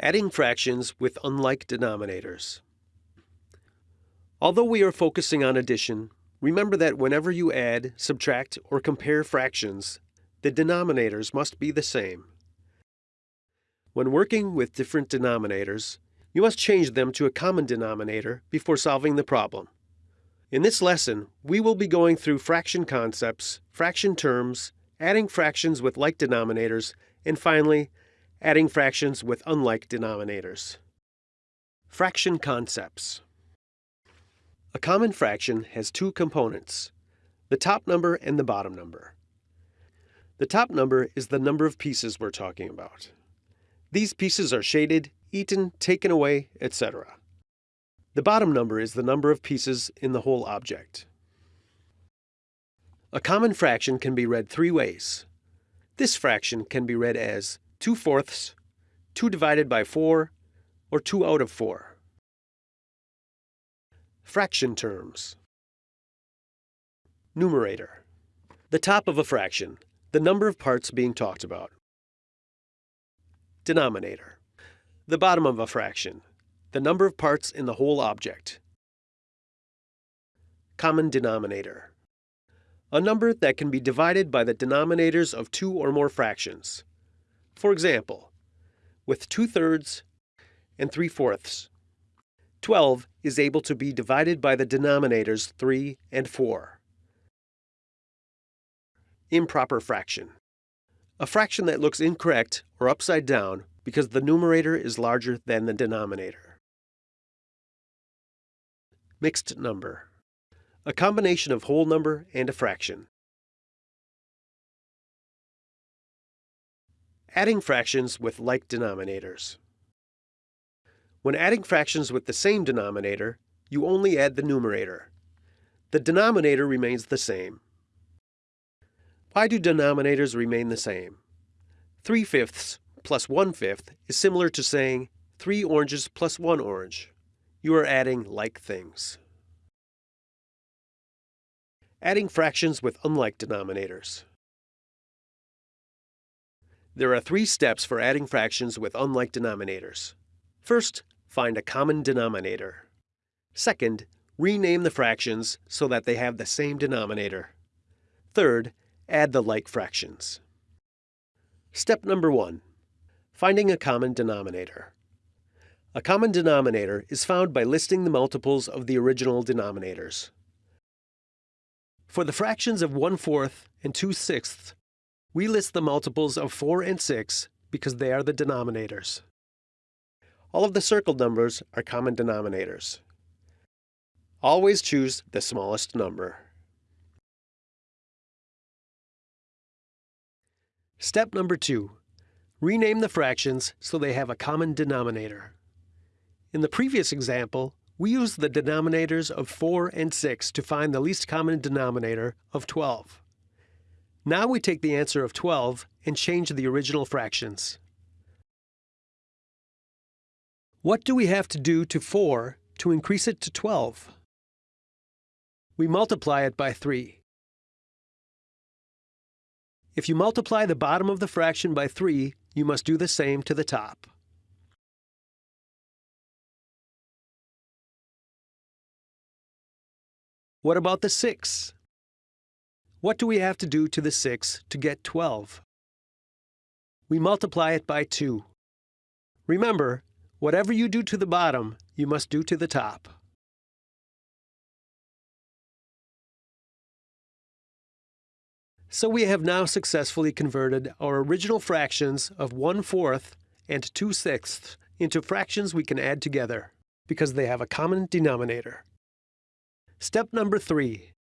Adding fractions with unlike denominators. Although we are focusing on addition, remember that whenever you add, subtract, or compare fractions, the denominators must be the same. When working with different denominators, you must change them to a common denominator before solving the problem. In this lesson, we will be going through fraction concepts, fraction terms, adding fractions with like denominators, and finally, adding fractions with unlike denominators. Fraction concepts. A common fraction has two components, the top number and the bottom number. The top number is the number of pieces we're talking about. These pieces are shaded, eaten, taken away, etc. The bottom number is the number of pieces in the whole object. A common fraction can be read three ways. This fraction can be read as 2 fourths, 2 divided by 4, or 2 out of 4. Fraction terms. Numerator. The top of a fraction, the number of parts being talked about. Denominator. The bottom of a fraction, the number of parts in the whole object. Common denominator. A number that can be divided by the denominators of two or more fractions. For example, with 2 thirds and 3 fourths, 12 is able to be divided by the denominators 3 and 4. Improper fraction. A fraction that looks incorrect or upside down because the numerator is larger than the denominator. Mixed number. A combination of whole number and a fraction. Adding fractions with like denominators. When adding fractions with the same denominator, you only add the numerator. The denominator remains the same. Why do denominators remain the same? 3 fifths plus 1 fifth is similar to saying 3 oranges plus 1 orange. You are adding like things. Adding fractions with unlike denominators. There are three steps for adding fractions with unlike denominators. First, find a common denominator. Second, rename the fractions so that they have the same denominator. Third, add the like fractions. Step number one, finding a common denominator. A common denominator is found by listing the multiples of the original denominators. For the fractions of 1 fourth and 2 sixths, we list the multiples of 4 and 6 because they are the denominators. All of the circled numbers are common denominators. Always choose the smallest number. Step number 2. Rename the fractions so they have a common denominator. In the previous example, we used the denominators of 4 and 6 to find the least common denominator of 12. Now we take the answer of 12 and change the original fractions. What do we have to do to 4 to increase it to 12? We multiply it by 3. If you multiply the bottom of the fraction by 3, you must do the same to the top. What about the 6? What do we have to do to the 6 to get 12? We multiply it by 2. Remember, whatever you do to the bottom, you must do to the top. So we have now successfully converted our original fractions of 1 fourth and 2 sixths into fractions we can add together, because they have a common denominator. Step number 3.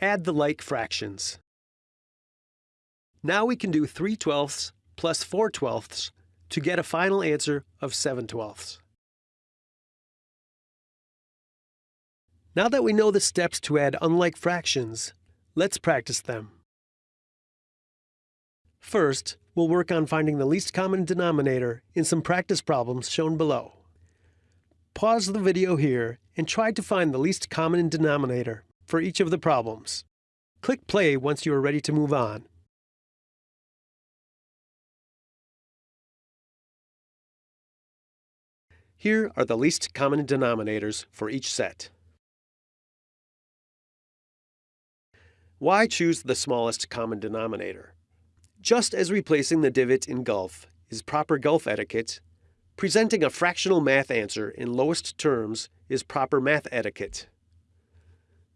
Add the like fractions. Now we can do 3 twelfths plus 4 twelfths to get a final answer of 7 twelfths. Now that we know the steps to add unlike fractions, let's practice them. First, we'll work on finding the least common denominator in some practice problems shown below. Pause the video here and try to find the least common denominator for each of the problems. Click play once you are ready to move on. Here are the least common denominators for each set. Why choose the smallest common denominator? Just as replacing the divot in golf is proper golf etiquette, presenting a fractional math answer in lowest terms is proper math etiquette.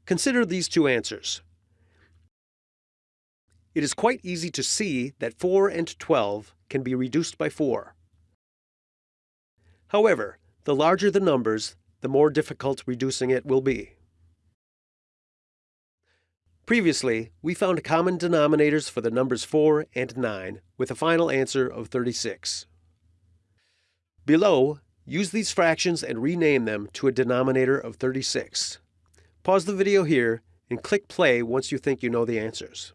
Consider these two answers. It is quite easy to see that 4 and 12 can be reduced by 4. However, the larger the numbers, the more difficult reducing it will be. Previously, we found common denominators for the numbers 4 and 9, with a final answer of 36. Below, use these fractions and rename them to a denominator of 36. Pause the video here and click play once you think you know the answers.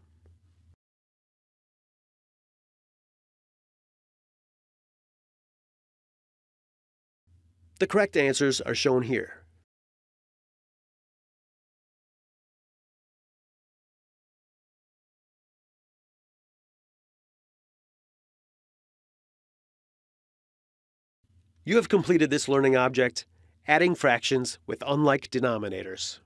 The correct answers are shown here. You have completed this learning object, adding fractions with unlike denominators.